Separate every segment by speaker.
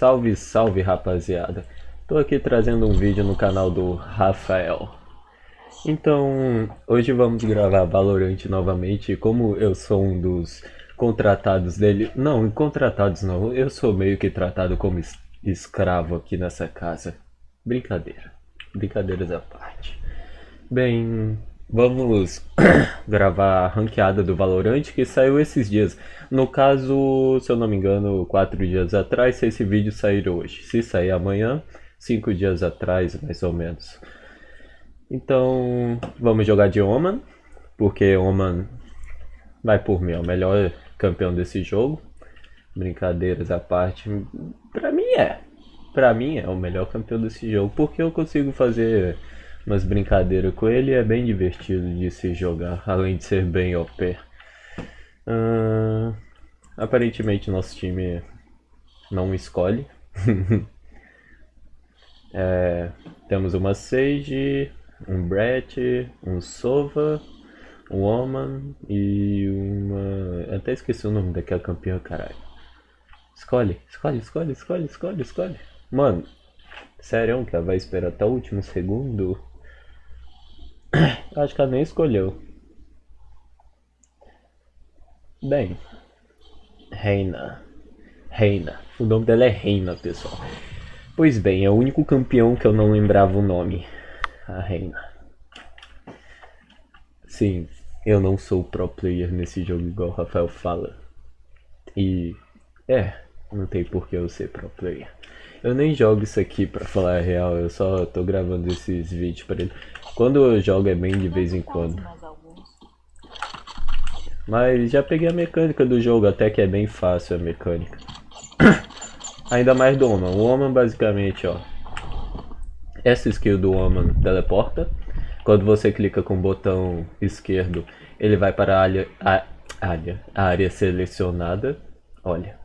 Speaker 1: Salve, salve rapaziada. Tô aqui trazendo um vídeo no canal do Rafael. Então, hoje vamos gravar Valorant novamente. Como eu sou um dos contratados dele... Não, contratados não. Eu sou meio que tratado como es escravo aqui nessa casa. Brincadeira. Brincadeiras à parte. Bem, Vamos gravar a ranqueada do Valorant que saiu esses dias. No caso, se eu não me engano, quatro dias atrás, se esse vídeo sair hoje. Se sair amanhã, cinco dias atrás, mais ou menos. Então, vamos jogar de Oman, porque Oman vai por mim, é o melhor campeão desse jogo. Brincadeiras à parte, pra mim é. Pra mim é o melhor campeão desse jogo, porque eu consigo fazer umas brincadeiras com ele é bem divertido de se jogar, além de ser bem OP. Uh, aparentemente nosso time não escolhe. é, temos uma Sage, um Brett, um Sova, um Oman e uma... até esqueci o nome daquela campeã, caralho. Escolhe, escolhe, escolhe, escolhe, escolhe, escolhe. Mano, sério que ela vai esperar até o último segundo? Acho que ela nem escolheu. Bem, Reina. Reina. O nome dela é Reina, pessoal. Pois bem, é o único campeão que eu não lembrava o nome. A Reina. Sim, eu não sou pro player nesse jogo igual o Rafael fala. E... É, não tem por que eu ser pro player. Eu nem jogo isso aqui pra falar a real, eu só tô gravando esses vídeos pra ele. Quando eu jogo é bem de vez em quando. Mas já peguei a mecânica do jogo, até que é bem fácil a mecânica. Ainda mais do Oman. O Oman basicamente, ó. Essa skill do Oman teleporta. Quando você clica com o botão esquerdo, ele vai para a área, a, área, a área selecionada. Olha,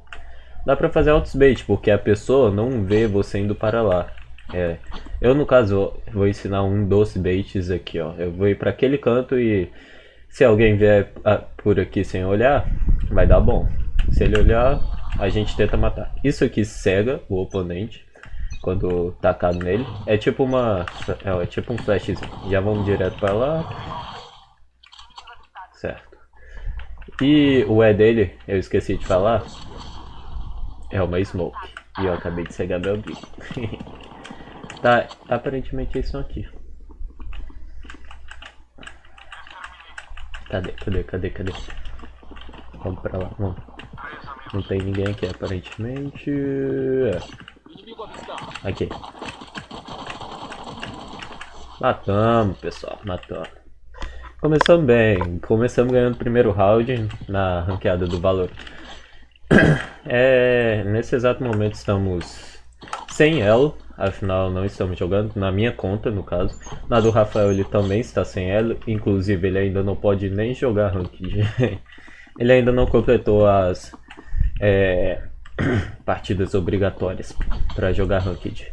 Speaker 1: Dá pra fazer autos bait, porque a pessoa não vê você indo para lá. É, eu no caso vou ensinar um dos baits aqui, ó. Eu vou ir para aquele canto e se alguém vier ah, por aqui sem olhar, vai dar bom. Se ele olhar, a gente tenta matar. Isso aqui cega o oponente quando tacado nele. É tipo uma, é, é tipo um flashzinho. Já vamos direto para lá. Certo. E o E dele, eu esqueci de falar, é uma smoke. E eu acabei de cegar meu bico. tá, aparentemente é isso aqui. Cadê, cadê, cadê, cadê? Vamos pra lá, vamos. Não tem ninguém aqui aparentemente. É. Aqui. Matamos, pessoal, matamos. Começamos bem, começamos ganhando o primeiro round na ranqueada do valor. É, nesse exato momento estamos sem elo, afinal não estamos jogando, na minha conta no caso. Na do Rafael ele também está sem elo, inclusive ele ainda não pode nem jogar Ranked. ele ainda não completou as é, partidas obrigatórias para jogar Ranked.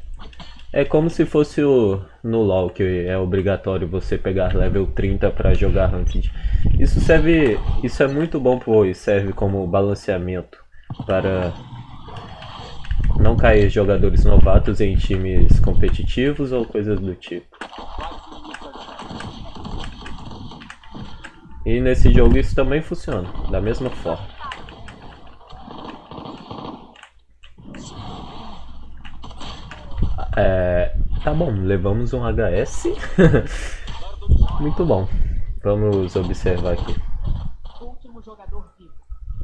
Speaker 1: É como se fosse o, no LoL, que é obrigatório você pegar level 30 para jogar Ranked. Isso serve, isso é muito bom, pois serve como balanceamento para não cair jogadores novatos em times competitivos ou coisas do tipo. E nesse jogo isso também funciona, da mesma forma. É, tá bom, levamos um HS. Muito bom. Vamos observar aqui.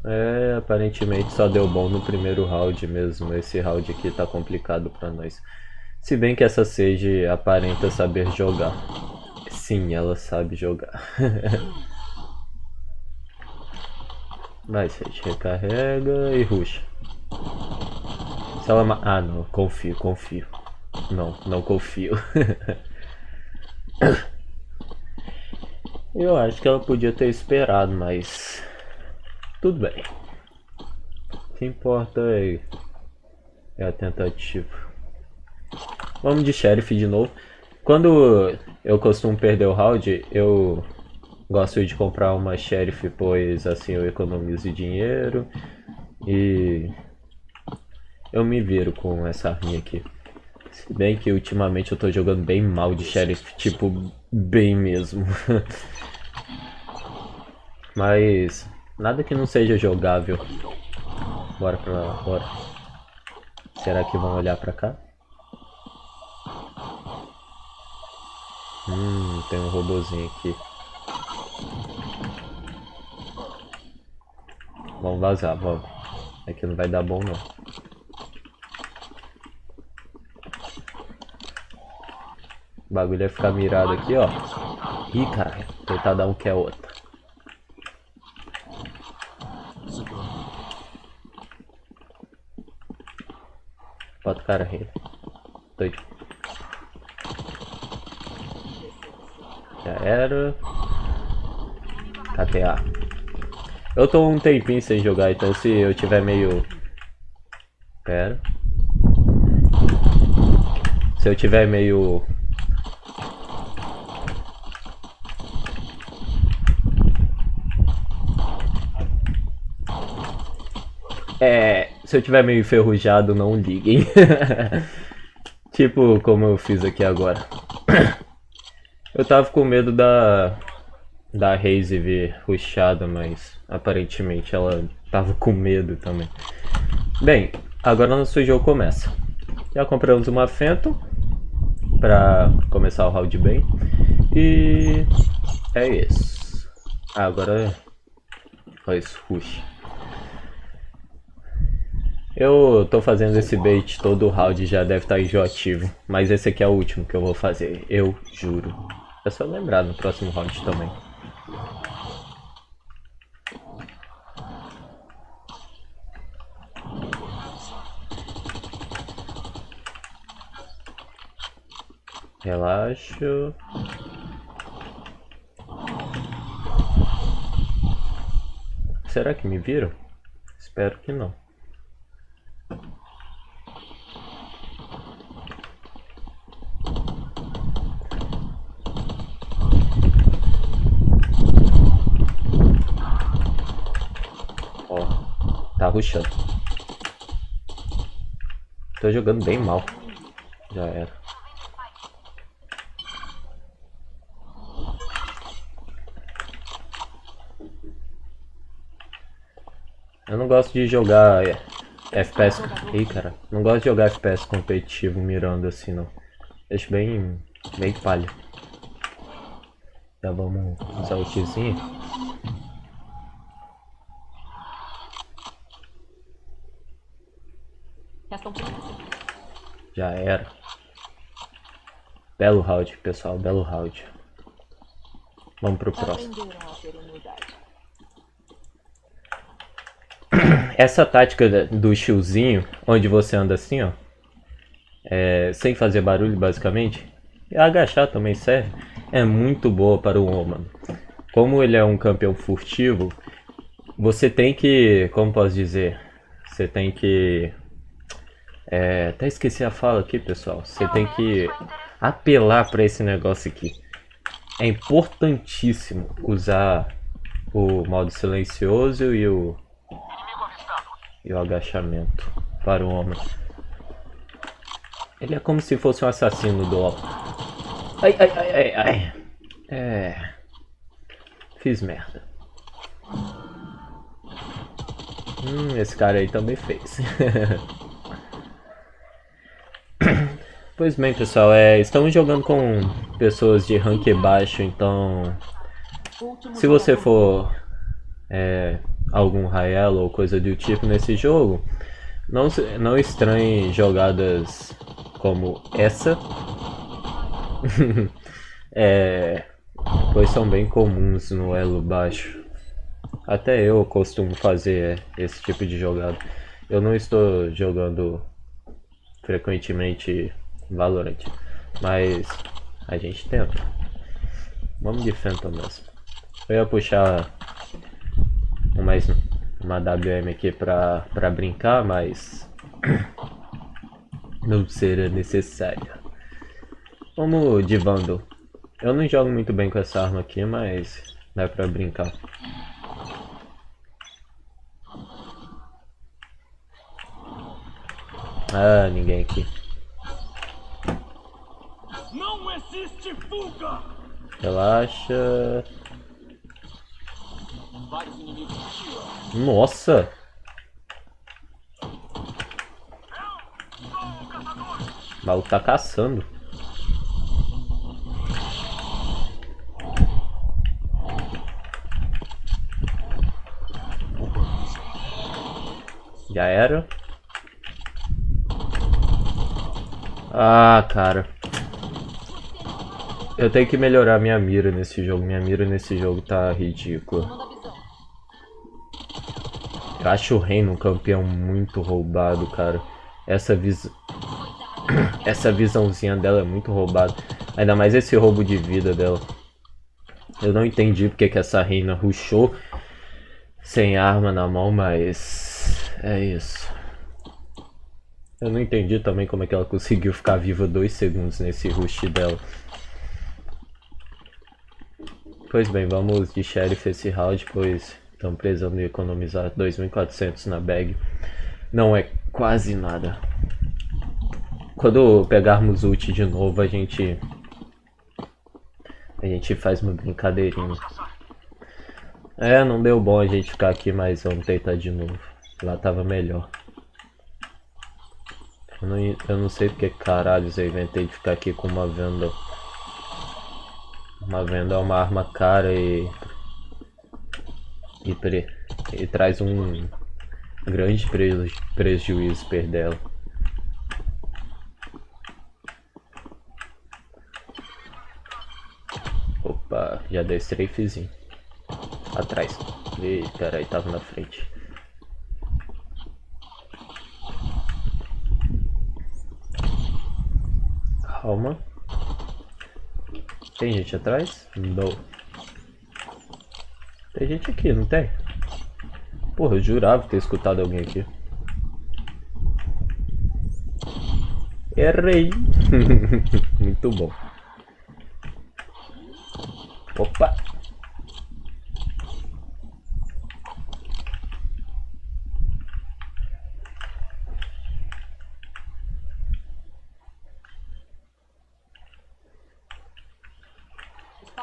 Speaker 1: É, aparentemente só deu bom no primeiro round mesmo. Esse round aqui tá complicado pra nós. Se bem que essa Sage aparenta saber jogar. Sim, ela sabe jogar. Vai, Sage, recarrega e ruxa. Se ela... Ah, não, confio, confio. Não, não confio. Eu acho que ela podia ter esperado, mas... Tudo bem. O que importa é, é a tentativa. Vamos de sheriff de novo. Quando eu costumo perder o round, eu gosto de comprar uma sheriff, pois assim eu economizo dinheiro. E eu me viro com essa arminha aqui. Se bem que ultimamente eu tô jogando bem mal de sheriff, tipo, bem mesmo. Mas nada que não seja jogável. Bora pra lá, bora. Será que vão olhar pra cá? Hum, tem um robozinho aqui. Vamos vazar, vamos. Aqui não vai dar bom não. O bagulho é ficar mirado aqui, ó. Ih, caralho. Tentar dar um que é outro. Cara rei. Doido. Já era. KTA. Eu tô um tempinho sem jogar, então se eu tiver meio... Pera. Se eu tiver meio... É, se eu tiver meio enferrujado, não liguem. tipo como eu fiz aqui agora. Eu tava com medo da da Raze vir ruxada, mas aparentemente ela tava com medo também. Bem, agora nosso jogo começa. Já compramos uma Phantom pra começar o round bem. E é isso. Agora faz rush. Eu tô fazendo esse bait todo round já deve estar tá enjoativo. Mas esse aqui é o último que eu vou fazer, eu juro. É só lembrar no próximo round também. Relaxo. Será que me viram? Espero que não. Tá ruxando. Tô jogando bem mal. Já era. Eu não gosto de jogar é, FPS. Ih, cara. Não gosto de jogar FPS competitivo mirando assim, não. Deixo bem. bem palha. Já vamos usar o Xzinho. Já era. Belo round, pessoal, belo round. Vamos pro próximo. Essa tática do shieldzinho, onde você anda assim, ó. É, sem fazer barulho, basicamente. E agachar também serve. É muito boa para o homem. Como ele é um campeão furtivo, você tem que, como posso dizer, você tem que é, até esqueci a fala aqui, pessoal. Você tem que apelar para esse negócio aqui. É importantíssimo usar o modo silencioso e o, e o agachamento para o homem. Ele é como se fosse um assassino do LoL. Ai, ai, ai, ai, ai. É... Fiz merda. Hum, esse cara aí também fez. Pois bem, pessoal, é, estamos jogando com pessoas de rank baixo, então se você for é, algum Raelo ou coisa do tipo nesse jogo, não, não estranhe jogadas como essa, é, pois são bem comuns no elo baixo. Até eu costumo fazer esse tipo de jogada. Eu não estou jogando frequentemente Valorant. Mas a gente tenta. Vamos de Phantom mesmo. Eu ia puxar mais uma WM aqui pra, pra brincar, mas não será necessário. Vamos de Vandal. Eu não jogo muito bem com essa arma aqui, mas dá pra brincar. Ah, ninguém aqui.
Speaker 2: Não existe fuga!
Speaker 1: Relaxa. Nossa! O maluco tá caçando. Já era. Ah, cara. Eu tenho que melhorar minha mira nesse jogo. Minha mira nesse jogo tá ridícula. Eu acho o Reino um campeão muito roubado, cara. Essa visão... Essa visãozinha dela é muito roubada. Ainda mais esse roubo de vida dela. Eu não entendi porque que essa reina ruxou sem arma na mão, mas... É isso. Eu não entendi também como é que ela conseguiu ficar viva dois segundos nesse rush dela. Pois bem, vamos de Sheriff esse round, pois estamos precisando economizar 2.400 na bag. Não é quase nada. Quando pegarmos ult de novo, a gente... A gente faz uma brincadeirinha. É, não deu bom a gente ficar aqui, mas vamos tentar de novo. Lá tava melhor. Eu não, eu não sei porque caralho eu inventei de ficar aqui com uma venda. Uma venda é uma arma cara e... E, pre, e traz um grande preju, prejuízo perder ela. Opa, já dei strafezinho. Atrás. Ih, peraí, tava na frente. Calma. Tem gente atrás? Não. Tem gente aqui, não tem? Porra, eu jurava ter escutado alguém aqui. Errei. Muito bom. Opa!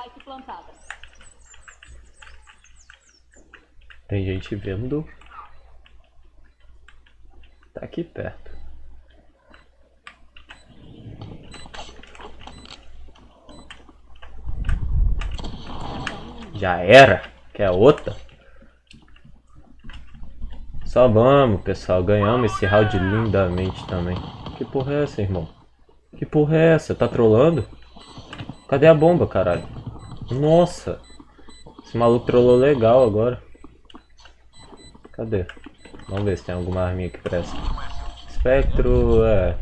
Speaker 3: Spike plantada.
Speaker 1: Tem gente vendo. Tá aqui perto. Já era? Quer outra? Só vamos, pessoal. Ganhamos esse round lindamente também. Que porra é essa, irmão? Que porra é essa? Tá trolando? Cadê a bomba, caralho? Nossa! Esse maluco trollou legal agora. Cadê? Vamos ver se tem alguma arminha que presta. Espectro, é...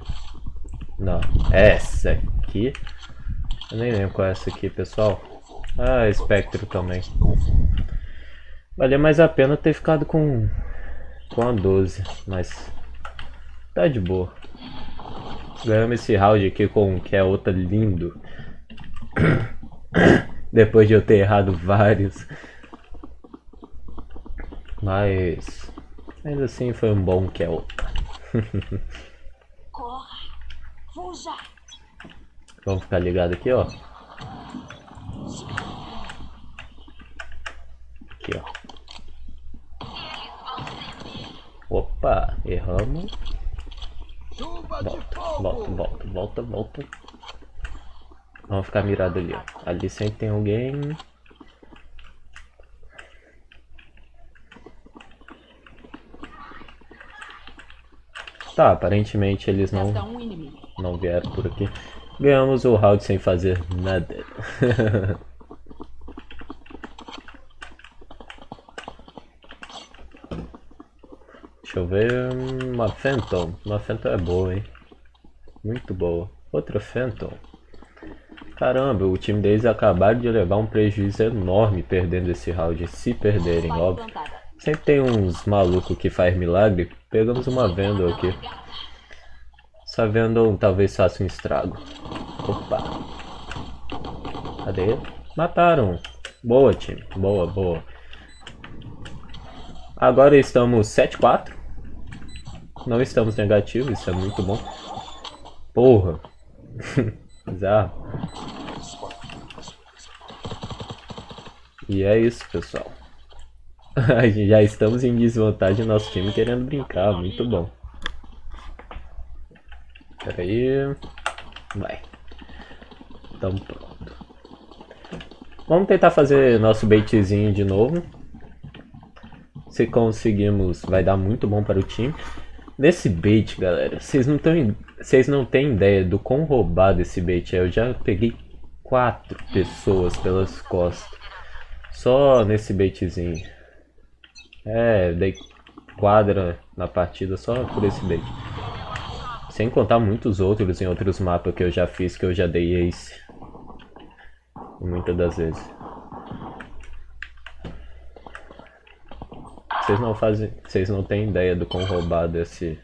Speaker 1: Não, essa aqui. Eu nem lembro qual é essa aqui, pessoal. Ah, espectro também. Valia mais a pena ter ficado com... Com a 12, mas... Tá de boa. Ganhamos esse round aqui com que é outra lindo. Depois de eu ter errado vários. Mas... Ainda assim foi um bom!
Speaker 3: Fuja!
Speaker 1: Vamos ficar ligado aqui, ó. Aqui, ó. Opa, erramos. Volta, volta, volta, volta, volta. Vamos ficar mirado ali, ó. Ali sempre tem alguém. Tá, aparentemente eles não, não vieram por aqui. Ganhamos o round sem fazer nada. Deixa eu ver. Uma Phantom. Uma Phantom é boa, hein? Muito boa. Outra Phantom. Caramba, o time deles acabaram de levar um prejuízo enorme perdendo esse round. Se perderem, óbvio. Sempre tem uns malucos que faz milagre. Pegamos uma venda aqui. Essa venda talvez faça um estrago. Opa. Cadê? Mataram. Boa, time. Boa, boa. Agora estamos 7-4. Não estamos negativos, isso é muito bom. Porra. Bizarro. E é isso, pessoal. Já estamos em desvantagem, nosso time querendo brincar, muito bom. Pera aí. Vai. Tamo pronto. Vamos tentar fazer nosso baitzinho de novo. Se conseguimos, vai dar muito bom para o time. Nesse bait, galera, vocês não, vocês não têm ideia do quão roubado esse bait é. Eu já peguei quatro pessoas pelas costas. Só nesse baitzinho. É, dei quadra na partida só por esse bait. Sem contar muitos outros em outros mapas que eu já fiz, que eu já dei ace. Muitas das vezes. Vocês não fazem. Vocês não têm ideia do quão roubado esse.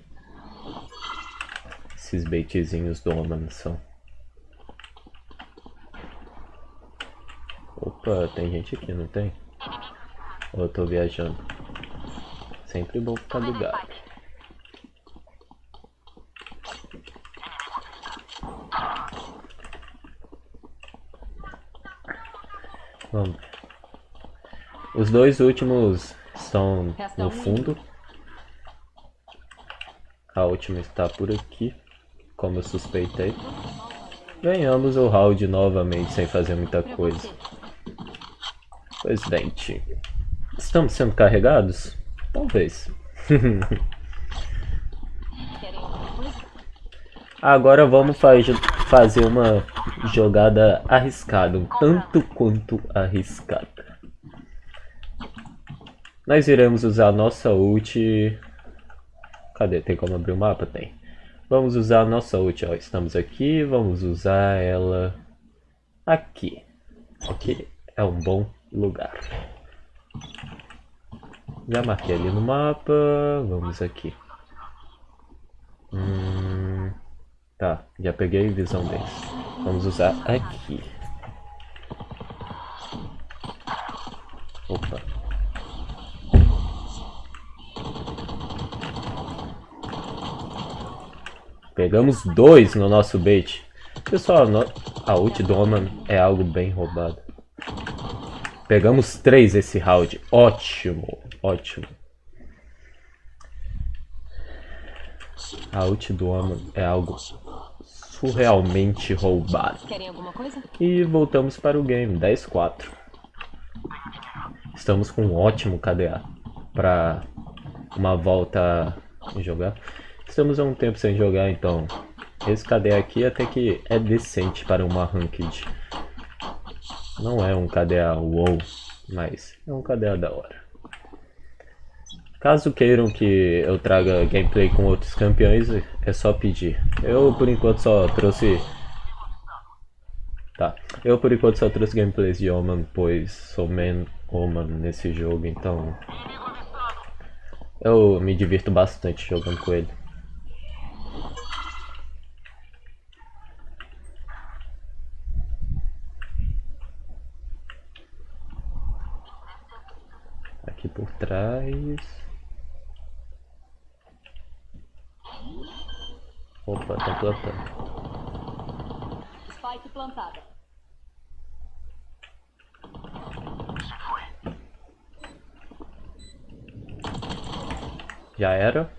Speaker 1: Esses baitzinhos do Oman são. Opa, tem gente aqui, não tem? Ou eu tô viajando? Sempre bom ficar ligado. Vamos. Os dois últimos estão no fundo. A última está por aqui, como eu suspeitei. Ganhamos o round novamente sem fazer muita coisa. Pois bem, time. Estamos sendo carregados? Talvez. Agora vamos faz, fazer uma jogada arriscada, um tanto quanto arriscada. Nós iremos usar nossa ult... Cadê? Tem como abrir o mapa? Tem. Vamos usar a nossa ult, ó. Estamos aqui, vamos usar ela aqui. Aqui é um bom lugar. Já marquei ali no mapa. Vamos aqui. Hum, tá, já peguei visão deles. Vamos usar aqui. Opa. Pegamos dois no nosso bait. Pessoal, a ult do Oman é algo bem roubado. Pegamos três esse round. Ótimo. Ótimo. A ult do Amon é algo surrealmente roubado. E voltamos para o game, 10-4. Estamos com um ótimo KDA para uma volta a jogar. Estamos há um tempo sem jogar, então esse KDA aqui até que é decente para uma ranked. Não é um KDA wow, mas é um KDA da hora. Caso queiram que eu traga gameplay com outros campeões, é só pedir. Eu por enquanto só trouxe... Tá, eu por enquanto só trouxe gameplays de Oman, pois sou man Oman nesse jogo, então... Eu me divirto bastante jogando com ele. Aqui por trás... Opa, tá plantando.
Speaker 3: Spike plantada.
Speaker 1: Já era.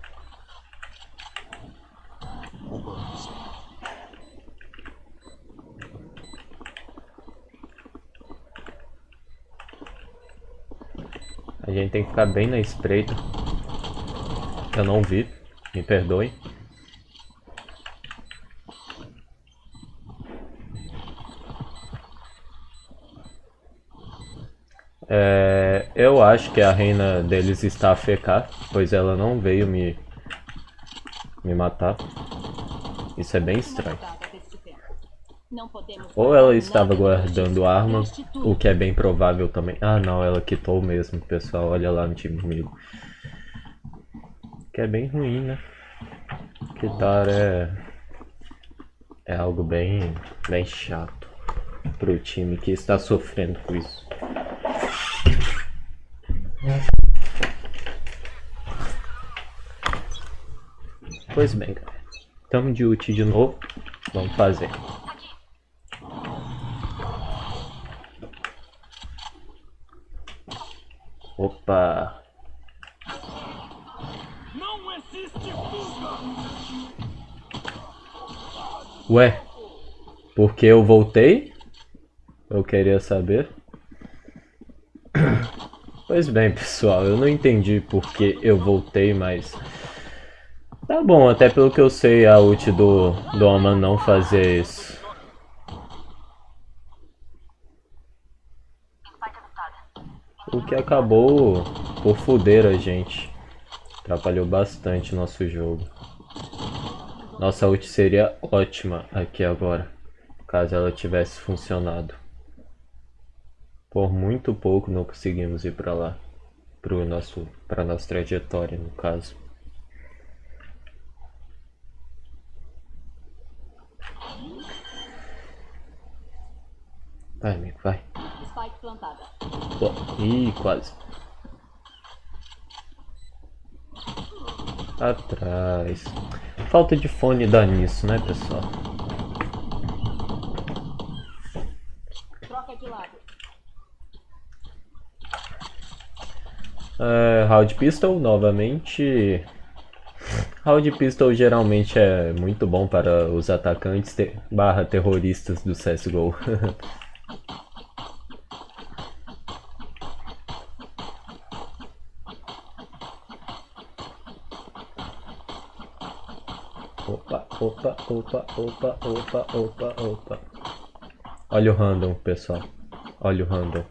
Speaker 1: A gente tem que ficar bem na espreita. Eu não vi, me perdoe. É, eu acho que a reina deles está a fecar, pois ela não veio me, me matar. Isso é bem estranho. Ou ela estava guardando arma, o que é bem provável também. Ah não, ela quitou mesmo, pessoal. Olha lá no time comigo. Que é bem ruim, né? Quitar é... É algo bem, bem chato pro time que está sofrendo com isso. Pois bem, galera. Tamo de ult de novo. Vamos fazer. Opa!
Speaker 2: Não existe fuga!
Speaker 1: Ué, porque eu voltei? Eu queria saber. Pois bem, pessoal, eu não entendi porque eu voltei, mas... Tá bom, até pelo que eu sei, a ult do, do Oman não fazer isso. O que acabou por fuder a gente. Atrapalhou bastante nosso jogo. Nossa ult seria ótima aqui agora, caso ela tivesse funcionado. Por muito pouco não conseguimos ir para lá, pro nosso, para nossa trajetória no caso. Vai, amigo, vai.
Speaker 3: Spike plantada.
Speaker 1: Pô, Ih, quase. Atrás. Falta de fone dá nisso, né, pessoal?
Speaker 3: Troca de lado.
Speaker 1: Round Pistol, novamente. Round Pistol geralmente é muito bom para os atacantes te barra terroristas do CSGO. Opa, opa, opa, opa, opa, opa, opa. Olha o random, pessoal. Olha o random.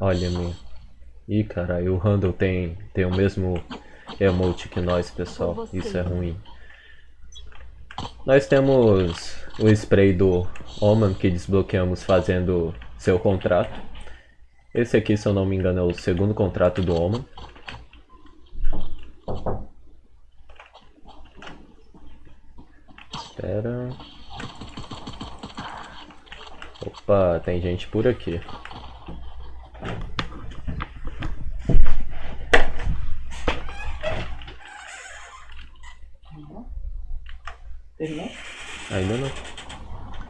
Speaker 1: Olha minha. Ih, caralho, o Randall tem, tem o mesmo emote que nós, pessoal. Isso é ruim. Nós temos o spray do Oman que desbloqueamos fazendo seu contrato. Esse aqui, se eu não me engano, é o segundo contrato do Oman. Espera. Opa, tem gente por aqui. Não.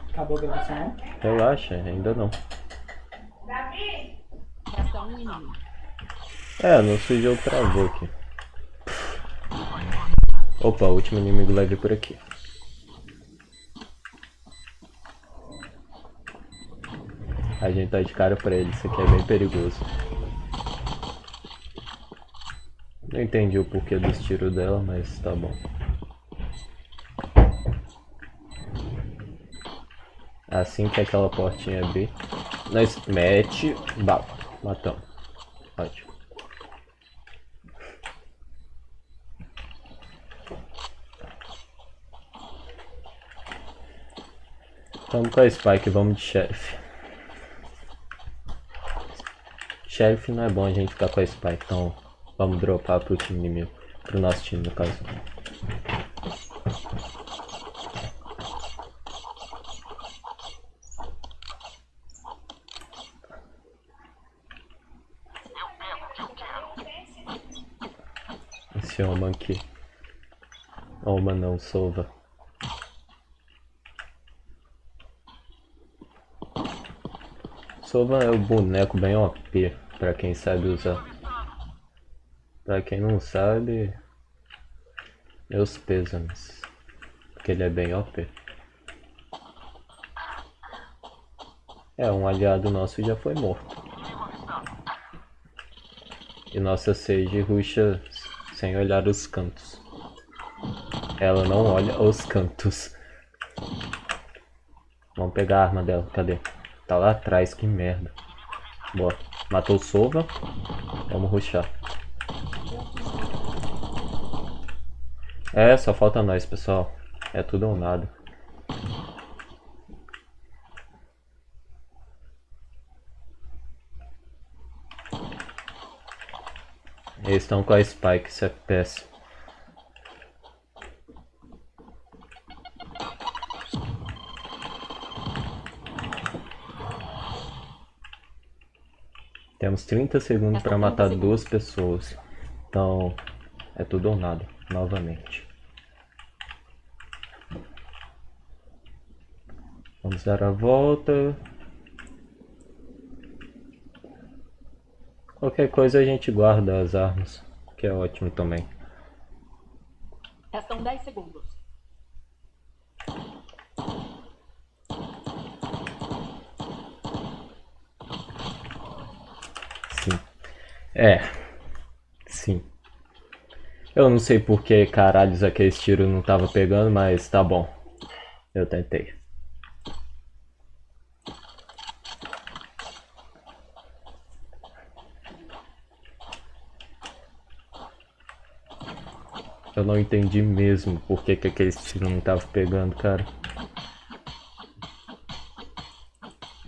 Speaker 4: Acabou a gravação?
Speaker 1: Relaxa, ainda não.
Speaker 3: Inimigo.
Speaker 1: É, nosso jogo travou aqui. Opa, o último inimigo leve por aqui. A gente tá de cara pra ele, isso aqui é bem perigoso. Não entendi o porquê dos tiros dela, mas tá bom. Assim que aquela portinha abrir, nós mete bala. Matamos. Ótimo. Vamos com a Spike, vamos de Sheriff. Sheriff não é bom a gente ficar com a Spike, então vamos dropar pro time inimigo. Pro nosso time, no caso. Esse Oman aqui. Oman não, Sova. Sova é o boneco bem OP, pra quem sabe usar. Pra quem não sabe, meus pêsames. Porque ele é bem OP. É, um aliado nosso já foi morto. E nossa Sage ruxa sem olhar os cantos. Ela não olha os cantos. Vamos pegar a arma dela, cadê? Tá lá atrás, que merda. Boa. Matou o Sova. Vamos ruxar. É, só falta nós, pessoal. É tudo ou nada. Eles estão com a Spike, isso é péssimo. Temos 30 segundos para matar duas pessoas. Então, É tudo ou nada, novamente. Vamos dar a volta. Qualquer coisa a gente guarda as armas, que é ótimo também.
Speaker 3: Restam 10 segundos.
Speaker 1: Sim. É. Sim. Eu não sei por que caralhos aqueles tiros não tava pegando, mas tá bom. Eu tentei. Eu não entendi mesmo por que, que aqueles tiros não estavam pegando, cara.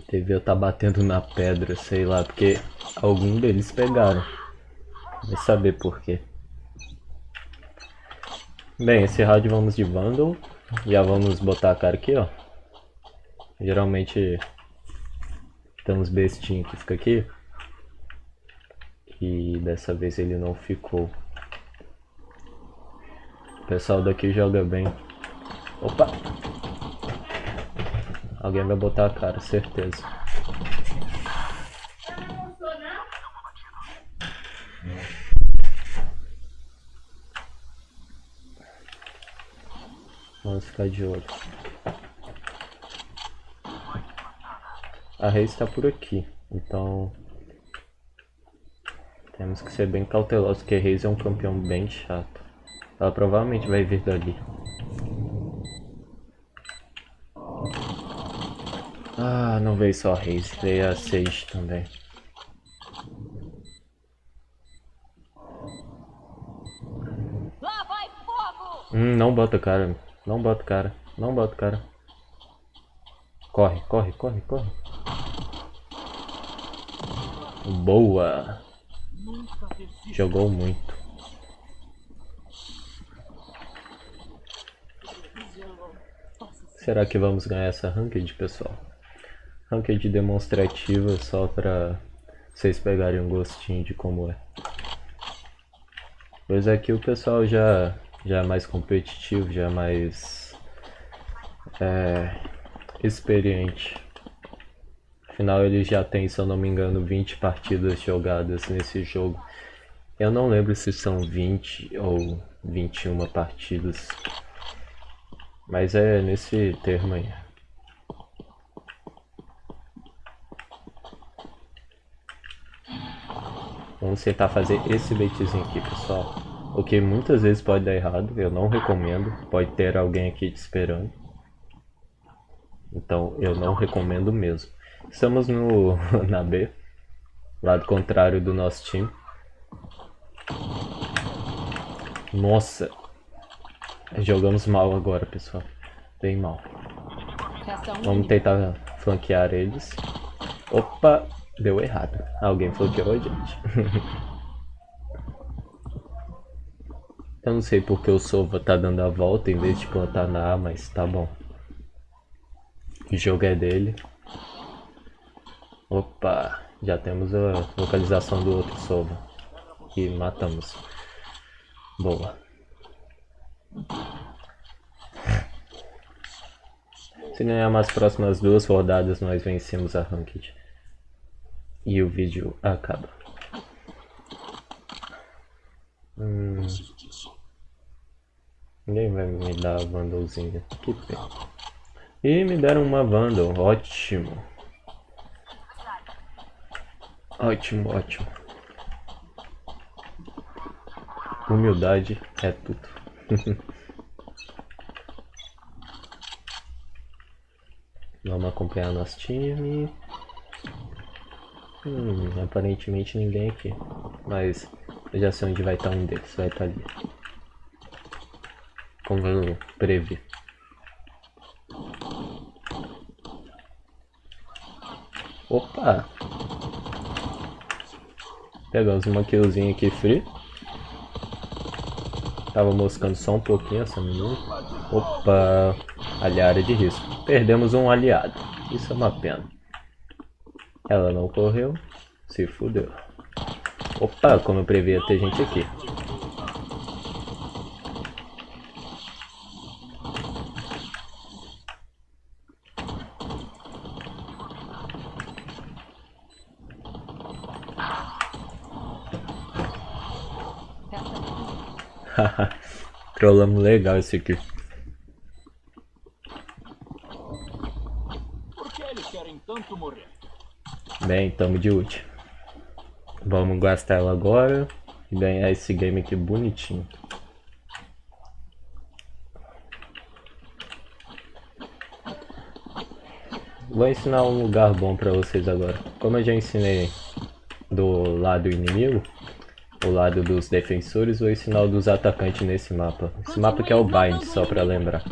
Speaker 1: Devia estar tá batendo na pedra, sei lá, porque algum deles pegaram. Vai saber por quê. Bem, esse round vamos de Vandal. Já vamos botar a cara aqui, ó. Geralmente temos bestinho que fica aqui. E dessa vez ele não ficou pessoal daqui joga bem. Opa! Alguém vai botar a cara, certeza. Vamos ficar de olho. A Reis está por aqui, então temos que ser bem cautelosos, porque Reis é um campeão bem chato. Ela provavelmente vai vir dali. Ah, não veio só a Reis, veio a Sage também.
Speaker 3: Lá vai fogo!
Speaker 1: Hum, não bota cara, não bota cara, não bota cara. Corre, corre, corre, corre. Boa! Jogou muito. Será que vamos ganhar essa ranked, pessoal? Ranked demonstrativa só para vocês pegarem um gostinho de como é. Pois aqui o pessoal já, já é mais competitivo, já é mais é, experiente. Afinal eles já têm, se eu não me engano, 20 partidas jogadas nesse jogo. Eu não lembro se são 20 ou 21 partidas. Mas é nesse termo aí. Vamos tentar fazer esse baitzinho aqui, pessoal. O que muitas vezes pode dar errado, eu não recomendo. Pode ter alguém aqui te esperando. Então eu não recomendo mesmo. Estamos no na B, lado contrário do nosso time. Nossa, Jogamos mal agora, pessoal. Bem mal. Vamos tentar flanquear eles. Opa, deu errado. Alguém flanqueou a gente. Eu não sei porque o Sova tá dando a volta em vez de plantar na A, mas tá bom. O jogo é dele. Opa, já temos a localização do outro Sova. E matamos. Boa. Se ganharmos as próximas duas rodadas, nós vencemos a Ranked. E o vídeo acaba. Hum. Ninguém vai me dar a Vandalzinha. Que pena. E me deram uma Vandal. Ótimo. Ótimo, ótimo. Humildade é tudo. Vamos acompanhar nosso time. Hum, aparentemente ninguém aqui. Mas eu já sei onde vai estar um deles. Vai estar ali. Como eu previ. Opa! Pegamos uma killzinha aqui free. Tava moscando só um pouquinho essa menina. Opa, ali área de risco. Perdemos um aliado. Isso é uma pena. Ela não correu. Se fudeu. Opa, como eu previa ter gente aqui. Trollamos legal esse aqui. Bem, tamo de ult. Vamos gastar ela agora e ganhar esse game aqui bonitinho. Vou ensinar um lugar bom pra vocês agora. Como eu já ensinei do lado inimigo, o lado dos defensores, vou ensinar o dos atacantes nesse mapa. Esse mapa aqui é o Bind, só pra lembrar.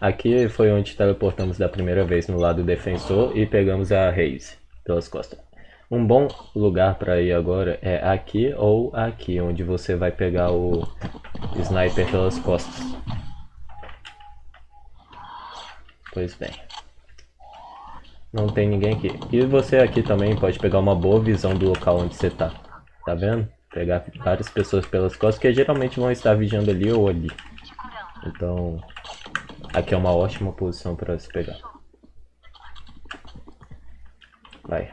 Speaker 1: Aqui foi onde teleportamos da primeira vez no lado defensor e pegamos a Raze pelas costas. Um bom lugar para ir agora é aqui ou aqui, onde você vai pegar o sniper pelas costas. Pois bem. Não tem ninguém aqui. E você aqui também pode pegar uma boa visão do local onde você tá. Tá vendo? Pegar várias pessoas pelas costas que geralmente vão estar vigiando ali ou ali. Então, aqui é uma ótima posição para se pegar. Vai.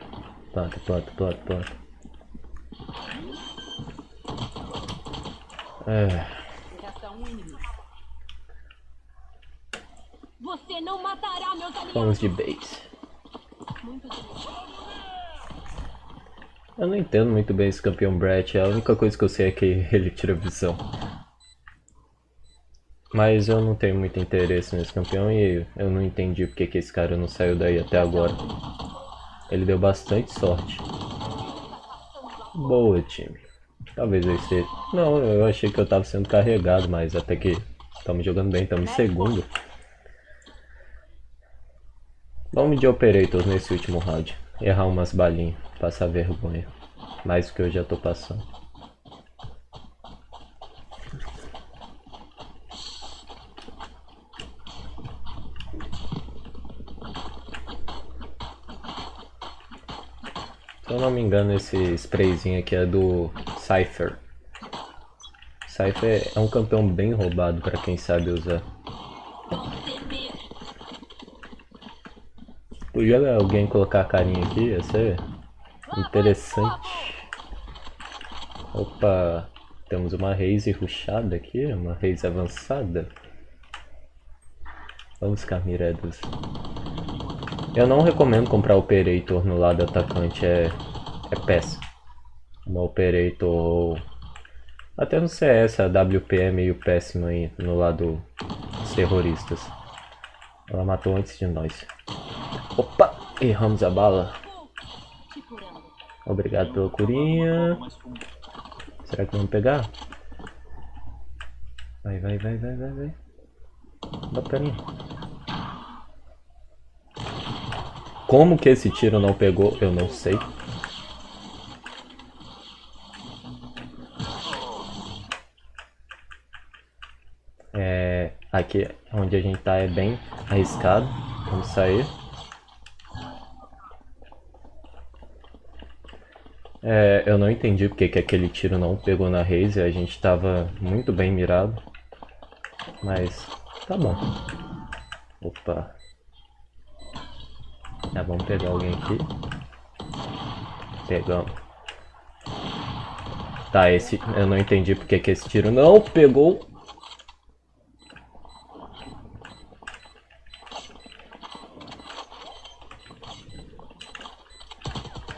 Speaker 1: Planta, planta, planta, planta. É,
Speaker 3: Resta inimigo. Você não matará meus aliados.
Speaker 1: vamos de base.
Speaker 3: Muito delícia.
Speaker 1: Eu não entendo muito bem esse campeão Brett, a única coisa que eu sei é que ele tira visão. Mas eu não tenho muito interesse nesse campeão e eu não entendi porque que esse cara não saiu daí até agora. Ele deu bastante sorte. Boa, time. Talvez eu esteja... Não, eu achei que eu tava sendo carregado, mas até que estamos jogando bem, estamos em segundo. Vamos de Operators nesse último round. Errar umas balinhas, passar vergonha. Mais do que eu já tô passando. Se eu não me engano, esse sprayzinho aqui é do Cypher. Cypher é um campeão bem roubado para quem sabe usar. Podia alguém colocar a carinha aqui, ia ser interessante. Opa, temos uma raise rushada aqui, uma raise avançada. Vamos ficar mirados. Eu não recomendo comprar Operator no lado atacante, é, é péssimo. Uma Operator. Até no CS a WP é meio péssimo aí no lado dos terroristas. Ela matou antes de nós. Opa! Erramos a bala. Obrigado pela curinha. Será que vamos pegar? Vai, vai, vai, vai, vai, vai. Mim. Como que esse tiro não pegou, eu não sei. É, aqui onde a gente tá é bem arriscado. Vamos sair. É, eu não entendi porque que aquele tiro não pegou na Raze, a gente tava muito bem mirado. Mas tá bom. Opa. Vamos pegar alguém aqui. Pegamos. Tá, esse eu não entendi porque que esse tiro não pegou.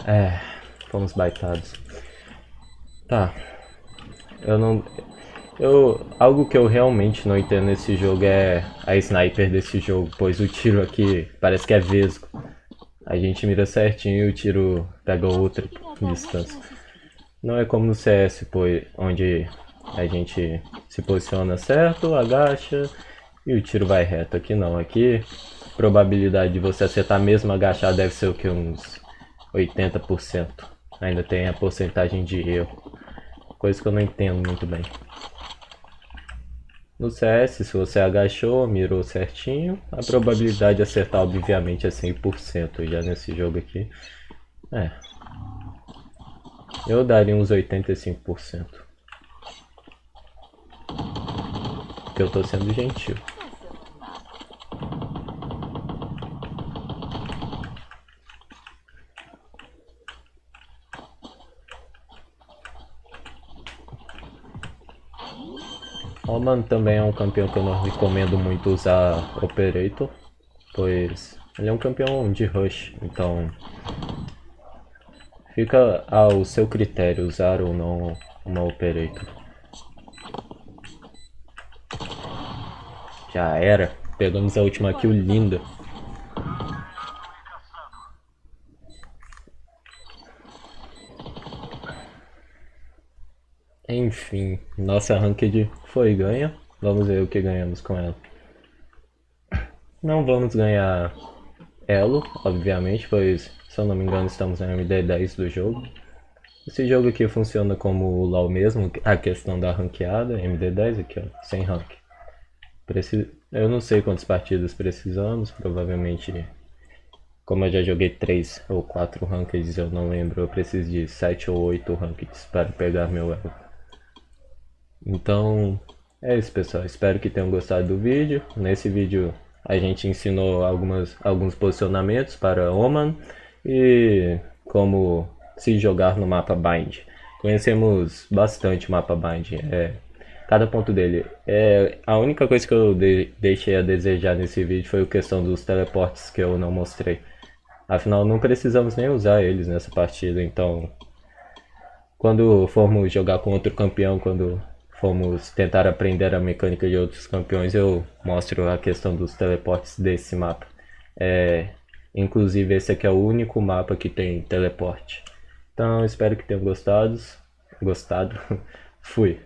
Speaker 1: É, baitados. Tá. Eu não. Eu, algo que eu realmente não entendo nesse jogo é a sniper desse jogo, pois o tiro aqui parece que é vesgo. A gente mira certinho e o tiro pega outra distância. Não é como no CS, pois, onde a gente se posiciona certo, agacha e o tiro vai reto. Aqui não, aqui a probabilidade de você acertar mesmo agachar deve ser o que? Uns 80%. Ainda tem a porcentagem de erro. Coisa que eu não entendo muito bem. No CS, se você agachou, mirou certinho, a probabilidade de acertar obviamente é 100%. Já nesse jogo aqui, é. Eu daria uns 85%. Porque eu tô sendo gentil. Roman também é um campeão que eu não recomendo muito usar Operator, pois ele é um campeão de rush, então fica ao seu critério usar ou não uma Operator. Já era, pegamos a última kill linda. Enfim, nossa ranked foi ganha. Vamos ver o que ganhamos com ela. Não vamos ganhar elo, obviamente, pois, se eu não me engano, estamos na MD10 do jogo. Esse jogo aqui funciona como o LoL mesmo, a questão da ranqueada, MD10 aqui ó, sem rank. Preci... Eu não sei quantas partidas precisamos, provavelmente, como eu já joguei 3 ou 4 rankings, eu não lembro, eu preciso de 7 ou 8 rankings para pegar meu elo. Então, é isso pessoal, espero que tenham gostado do vídeo. Nesse vídeo a gente ensinou algumas, alguns posicionamentos para Oman e como se jogar no mapa Bind. Conhecemos bastante o mapa Bind, é, cada ponto dele. É, a única coisa que eu de, deixei a desejar nesse vídeo foi a questão dos teleportes que eu não mostrei. Afinal, não precisamos nem usar eles nessa partida, então... Quando formos jogar com outro campeão, quando formos tentar aprender a mecânica de outros campeões, eu mostro a questão dos teleportes desse mapa. É, inclusive esse aqui é o único mapa que tem teleporte. Então espero que tenham gostado. Gostado. Fui.